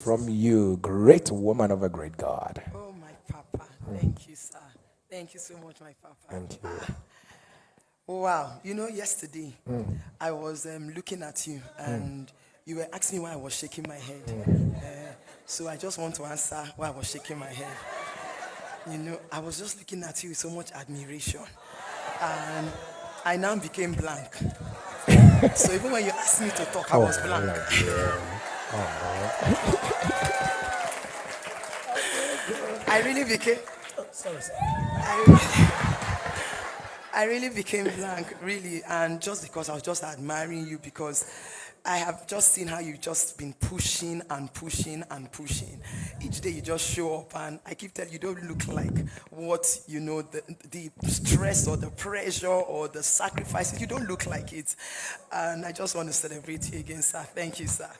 from you, great woman of a great God. Oh, my papa. Thank you, sir. Thank you so much, my papa. Thank you. Wow. You know, yesterday I was um, looking at you and you were asking me why I was shaking my head. Uh, so I just want to answer why I was shaking my head. You know, I was just looking at you with so much admiration. And I now became blank. so even when you asked me to talk, I was blank. I really became. Oh, sorry, sir. I really, I really became blank, really, and just because I was just admiring you because I have just seen how you've just been pushing and pushing and pushing. Each day you just show up, and I keep telling you, you don't look like what you know the, the stress or the pressure or the sacrifices. You don't look like it, and I just want to celebrate you again, sir. Thank you, sir.